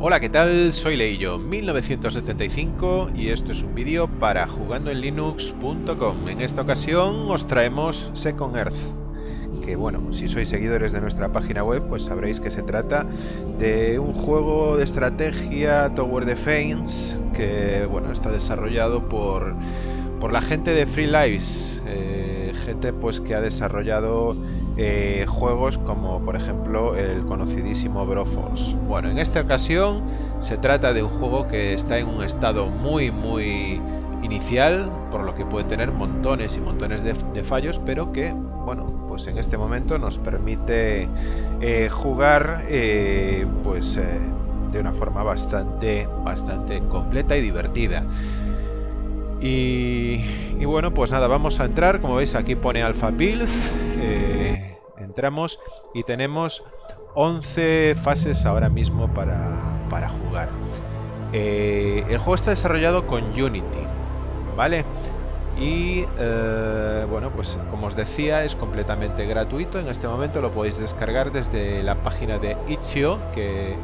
Hola, ¿qué tal? Soy Leillo, 1975 y esto es un vídeo para jugandoenlinux.com. En esta ocasión os traemos Second Earth, que bueno, si sois seguidores de nuestra página web, pues sabréis que se trata de un juego de estrategia Tower Defense que bueno, está desarrollado por, por la gente de Free Lives, eh, gente pues que ha desarrollado eh, juegos como por ejemplo el conocidísimo Broforce. Bueno, en esta ocasión se trata de un juego que está en un estado muy muy inicial, por lo que puede tener montones y montones de, fallos, pero que, bueno, pues en este momento nos permite eh, jugar eh, pues de una forma bastante, bastante completa y divertida. Y, bueno, pues nada, vamos a entrar, como veis aquí pone Alpha Builds, entramos y tenemos 11 fases ahora mismo para, jugar. Eh, el juego está desarrollado con Unity, ¿vale? Y eh, bueno, pues como os decía, es completamente gratuito. En este momento lo podéis descargar desde la página de Itch.io, que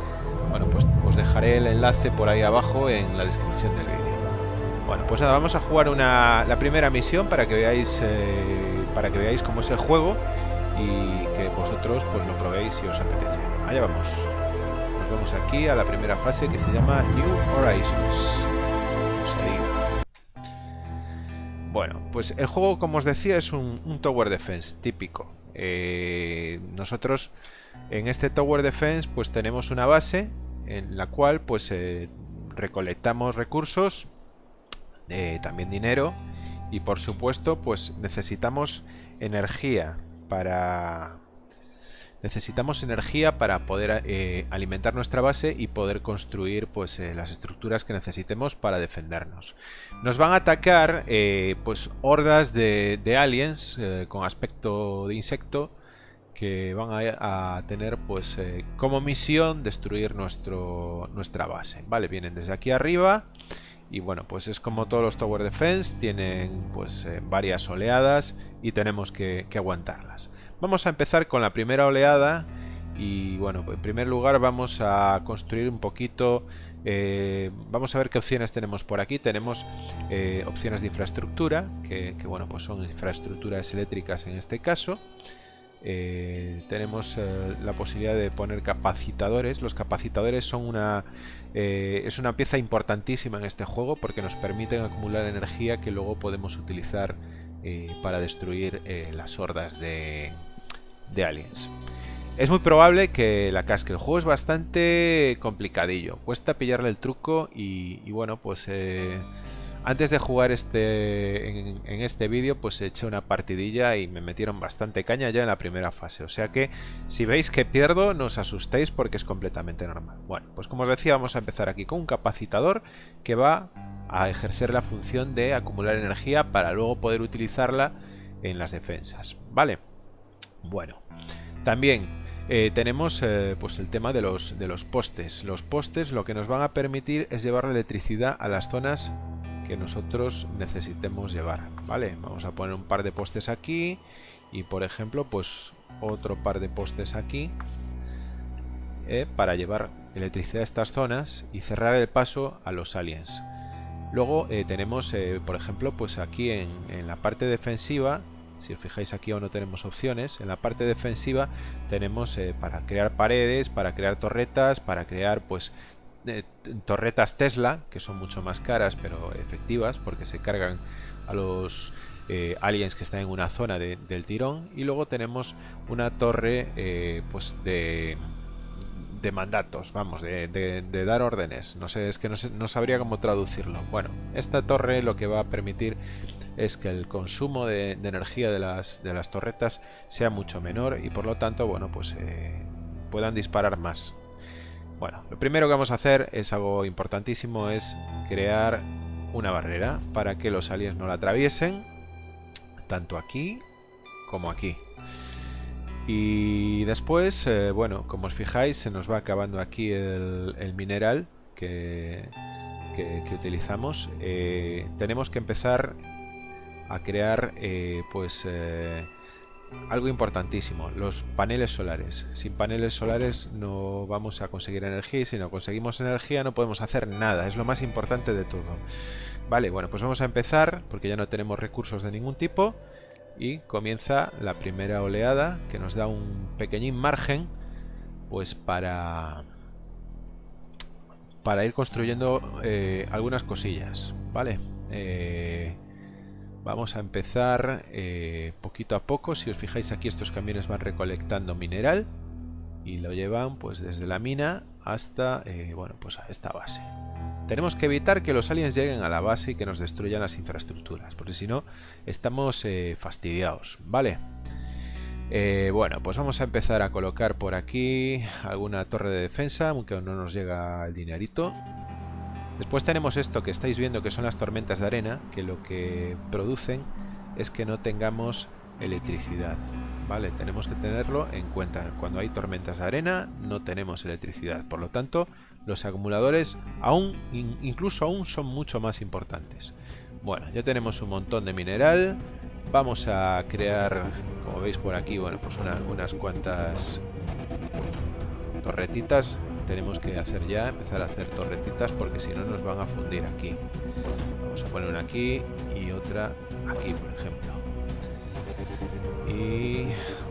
bueno, pues os dejaré el enlace por ahí abajo en la descripción del vídeo. Bueno, pues nada, vamos a jugar una, la primera misión para que veáis eh, para que veáis cómo es el juego y que vosotros pues lo probéis si os apetece. Allá vamos. Nos vamos aquí a la primera fase que se llama New Horizons. Bueno, pues el juego, como os decía, es un, Tower Defense típico. Eh, nosotros en este Tower Defense pues tenemos una base en la cual pues eh, recolectamos recursos, también dinero y por supuesto pues necesitamos energía para... Necesitamos energía para poder eh, alimentar nuestra base y poder construir pues, eh, las estructuras que necesitemos para defendernos. Nos van a atacar eh, pues, hordas de, aliens con aspecto de insecto que van a, tener pues como misión destruir nuestro, nuestra base. Vale, vienen desde aquí arriba y bueno, pues es como todos los Tower Defense, tienen pues eh, varias oleadas y tenemos que, aguantarlas. Vamos a empezar con la primera oleada y bueno, en primer lugar vamos a construir un poquito, eh, vamos a ver qué opciones tenemos por aquí. Tenemos eh, opciones de infraestructura, que, que, bueno, pues son infraestructuras eléctricas en este caso. Eh, tenemos eh, la posibilidad de poner capacitadores. Los capacitadores son una eh, es una pieza importantísima en este juego porque nos permiten acumular energía que luego podemos utilizar para destruir las hordas de, aliens. Es muy probable que la casque. El juego es bastante complicadillo. Cuesta pillarle el truco y, y bueno, pues antes de jugar este en, este vídeo, pues eché una partidilla y me metieron bastante caña ya en la primera fase. O sea que si veis que pierdo, no os asustéis porque es completamente normal. Bueno, pues como os decía, vamos a empezar aquí con un capacitador que va a ejercer la función de acumular energía para luego poder utilizarla en las defensas. ¿Vale? Bueno, también eh, tenemos eh, pues el tema de los, de los postes. Los postes lo que nos van a permitir es llevar la electricidad a las zonas que nosotros necesitemos llevar vale vamos a poner un par de postes aquí y por ejemplo pues otro par de postes aquí eh, para llevar electricidad a estas zonas y cerrar el paso a los aliens. Luego eh, tenemos eh, por ejemplo pues aquí en, en, la parte defensiva si os fijáis aquí aún no tenemos opciones en la parte defensiva tenemos para crear paredes para crear torretas para crear pues torretas Tesla, que son mucho más caras pero efectivas porque se cargan a los eh, aliens que están en una zona del tirón. Y luego tenemos una torre eh, pues de, de mandatos, vamos, de, dar órdenes. No sé, es que no, sabría cómo traducirlo. Bueno, esta torre lo que va a permitir es que el consumo de, energía de las, de las torretas sea mucho menor y por lo tanto, bueno, pues eh, puedan disparar más. Bueno, lo primero que vamos a hacer es algo importantísimo, es crear una barrera para que los aliens no la atraviesen, tanto aquí como aquí. Y después, eh, bueno, como os fijáis, se nos va acabando aquí el, mineral que, utilizamos. Eh, tenemos que empezar a crear, eh, pues algo importantísimo, los paneles solares. Sin paneles solares no vamos a conseguir energía y si no conseguimos energía no podemos hacer nada, es lo más importante de todo. Vale, bueno, pues vamos a empezar porque ya no tenemos recursos de ningún tipo y comienza la primera oleada que nos da un pequeñín margen pues para para ir construyendo eh, algunas cosillas, ¿vale? Eh, Vamos a empezar eh, poquito a poco. Si os fijáis aquí estos camiones van recolectando mineral y lo llevan pues desde la mina hasta eh, bueno pues a esta base. Tenemos que evitar que los aliens lleguen a la base y que nos destruyan las infraestructuras, porque si no estamos eh, fastidiados, ¿vale? bueno, pues vamos a empezar a colocar por aquí alguna torre de defensa, aunque no nos llega el dinerito. Después tenemos esto que estáis viendo que son las tormentas de arena, que lo que producen es que no tengamos electricidad. Vale, tenemos que tenerlo en cuenta. Cuando hay tormentas de arena no tenemos electricidad. Por lo tanto, los acumuladores aún, incluso aún son mucho más importantes. Bueno, ya tenemos un montón de mineral. Vamos a crear, como veis por aquí, bueno, pues unas cuantas torretitas tenemos que hacer ya, empezar a hacer torretitas porque si no nos van a fundir aquí. Vamos a poner una aquí y otra aquí, por ejemplo. Y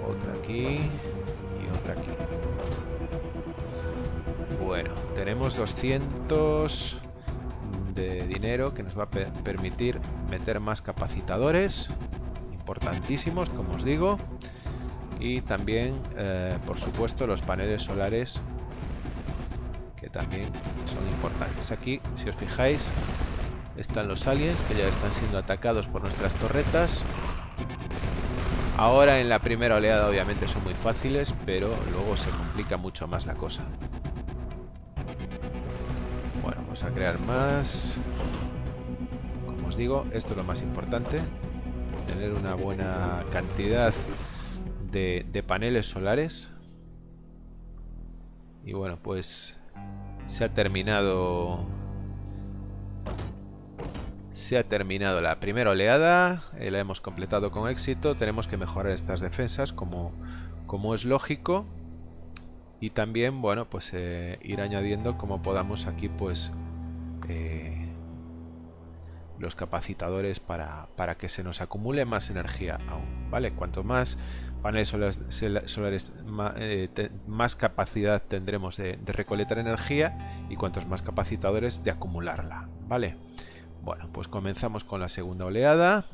otra aquí y otra aquí. Bueno, tenemos 200 de dinero que nos va a permitir meter más capacitadores importantísimos, como os digo. Y también, eh, por supuesto, los paneles solares también son importantes. Aquí, si os fijáis, están los aliens que ya están siendo atacados por nuestras torretas. Ahora en la primera oleada obviamente son muy fáciles, pero luego se complica mucho más la cosa. Bueno, vamos a crear más. Como os digo, esto es lo más importante. Tener una buena cantidad de, de paneles solares. Y bueno, pues se ha terminado... Se ha terminado la primera oleada, eh, la hemos completado con éxito, tenemos que mejorar estas defensas como, como es lógico. Y también, bueno, pues eh, ir añadiendo como podamos aquí pues eh, los capacitadores para, para que se nos acumule más energía aún, ¿vale? Cuanto más paneles solares, eh, más, capacidad tendremos de, recolectar energía y cuantos más capacitadores de acumularla, ¿vale? Bueno, pues comenzamos con la segunda oleada.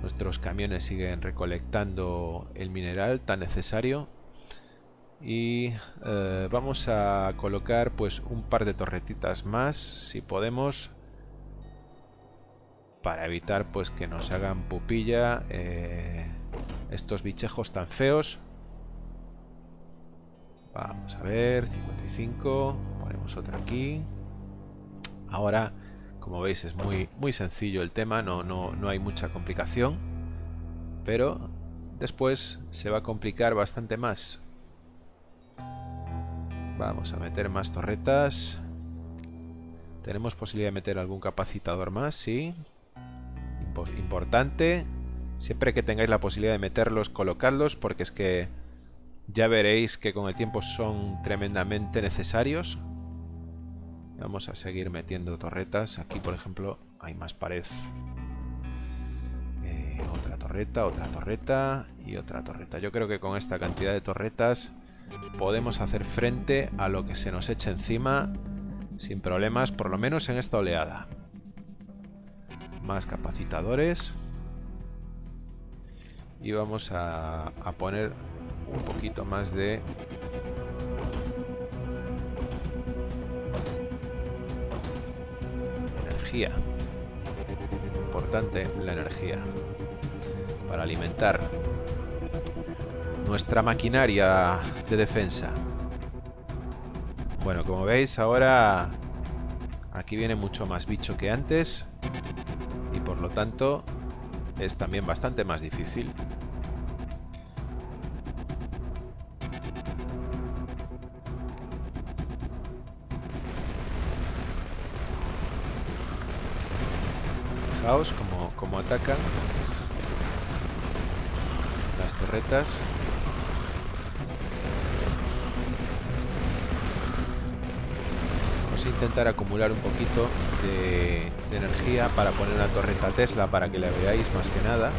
Nuestros camiones siguen recolectando el mineral tan necesario. Y eh, vamos a colocar pues un par de torretitas más, si podemos, para evitar pues que nos hagan pupilla eh, estos bichejos tan feos. Vamos a ver, 55, ponemos otra aquí. Ahora, como veis, es muy, muy sencillo el tema, no, no, no hay mucha complicación. Pero después se va a complicar bastante más. Vamos a meter más torretas. Tenemos posibilidad de meter algún capacitador más, sí. Importante. Siempre que tengáis la posibilidad de meterlos, colocadlos, porque es que ya veréis que con el tiempo son tremendamente necesarios. Vamos a seguir metiendo torretas. Aquí, por ejemplo, hay más pared. Eh, otra torreta, otra torreta y otra torreta. Yo creo que con esta cantidad de torretas podemos hacer frente a lo que se nos eche encima sin problemas, por lo menos en esta oleada. Más capacitadores. Y vamos a, poner un poquito más de energía. Importante la energía para alimentar nuestra maquinaria de defensa. Bueno como veis ahora aquí viene mucho más bicho que antes tanto es también bastante más difícil Fijaos como, como atacan. torretas. Vamos a intentar acumular un poquito de, energía para poner una torreta Tesla para que la veáis más que nada.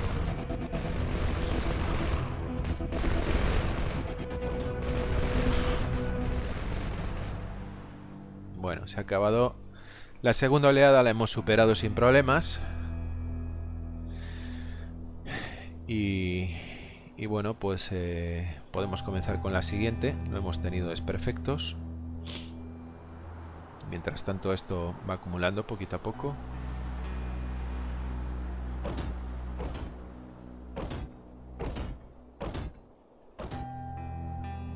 Bueno, se ha acabado. La segunda oleada la hemos superado sin problemas. Y, y bueno, pues eh, podemos comenzar con la siguiente. No hemos tenido desperfectos. Mientras tanto esto va acumulando poquito a poco.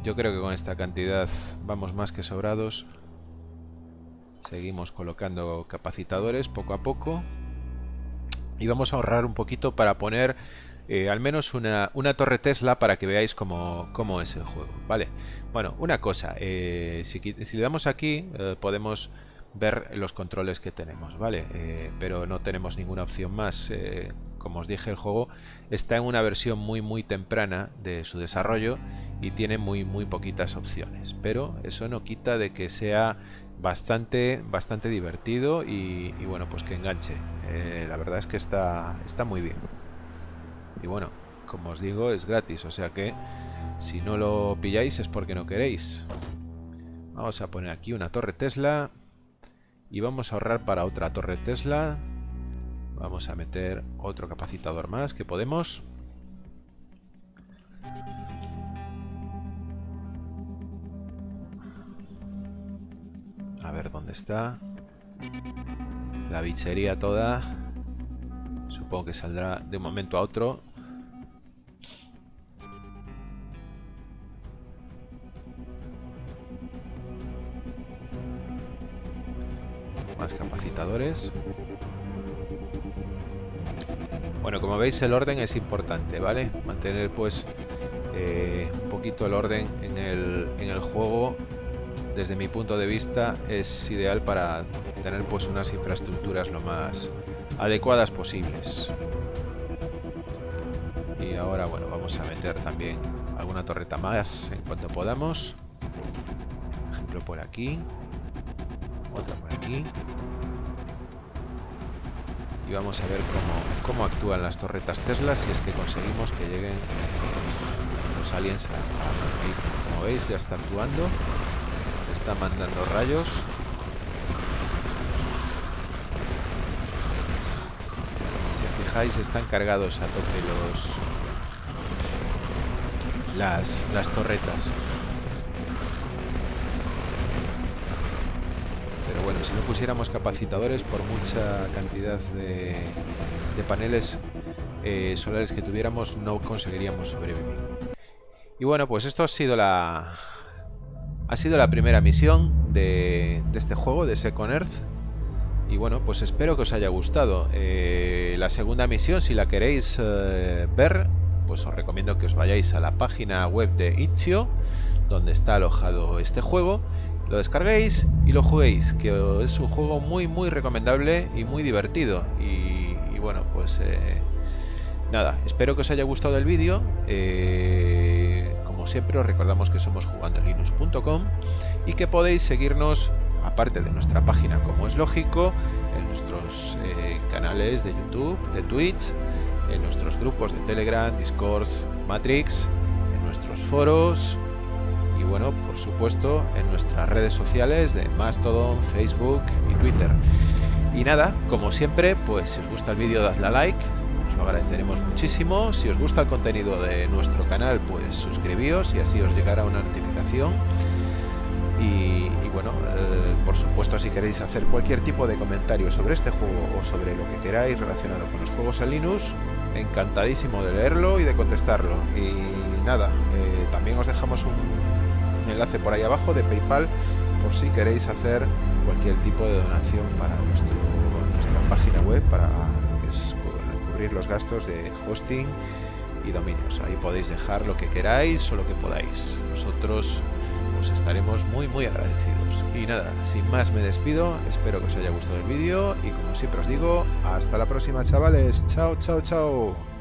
Yo creo que con esta cantidad vamos más que sobrados. Seguimos colocando capacitadores poco a poco. Y vamos a ahorrar un poquito para poner eh, al menos una, torre Tesla para que veáis cómo, es el juego. Vale, bueno, una cosa. Eh, si, le damos aquí eh, podemos ver los controles que tenemos, ¿vale? pero no tenemos ninguna opción más. como os dije, el juego está en una versión muy muy temprana de su desarrollo y tiene muy muy poquitas opciones. Pero eso no quita de que sea bastante, bastante divertido y, bueno, pues que enganche. La verdad es que está, está muy bien. Y bueno, como os digo, es gratis, o sea que si no lo pilláis es porque no queréis. Vamos a poner aquí una torre Tesla y vamos a ahorrar para otra torre Tesla. Vamos a meter otro capacitador más que podemos. A ver dónde está. La bichería toda. Supongo que saldrá de un momento a otro. Más capacitadores. Bueno, como veis el orden es importante, ¿vale? Mantener pues eh, un poquito el orden en el, en el juego desde mi punto de vista es ideal para tener pues unas infraestructuras lo más adecuadas posibles y ahora bueno vamos a meter también alguna torreta más en cuanto podamos por ejemplo por aquí otra por aquí y vamos a ver cómo, cómo actúan las torretas Tesla si es que conseguimos que lleguen los aliens a, a como veis ya está actuando está mandando rayos. Si fijáis, están cargados a tope los las, las torretas. Si no pusiéramos capacitadores, por mucha cantidad de, de paneles eh, solares que tuviéramos, no conseguiríamos sobrevivir. Y bueno, pues esto ha sido la, ha sido la primera misión de, este juego, de Second Earth. Y bueno, pues espero que os haya gustado. Eh, la segunda misión, si la queréis eh, ver, pues os recomiendo que os vayáis a la página web de Itch.io, donde está alojado este juego. Lo descarguéis y lo juguéis, que es un juego muy muy recomendable y muy divertido. Y, bueno, pues eh, nada, espero que os haya gustado el vídeo siempre os recordamos que somos jugandolinux.com y que podéis seguirnos, aparte de nuestra página como es lógico, en nuestros eh, canales de YouTube, de Twitch, en nuestros grupos de Telegram, Discord, Matrix, en nuestros foros y bueno, por supuesto, en nuestras redes sociales de Mastodon, Facebook y Twitter. Y nada, como siempre, pues si os gusta el vídeo dadle a like, lo agradeceremos muchísimo. Si os gusta el contenido de nuestro canal, pues suscribíos y así os llegará una notificación. Y, bueno, eh, por supuesto, si queréis hacer cualquier tipo de comentario sobre este juego o sobre lo que queráis relacionado con los juegos en Linux, encantadísimo de leerlo y de contestarlo. Y nada, eh, también os dejamos un enlace por ahí abajo de PayPal por si queréis hacer cualquier tipo de donación para nuestro, nuestra página web, para los gastos de hosting y dominios. Ahí podéis dejar lo que queráis o lo que podáis. Nosotros os estaremos muy muy agradecidos. Y nada, sin más me despido, espero que os haya gustado el vídeo y como siempre os digo, hasta la próxima chavales, chao chao chao.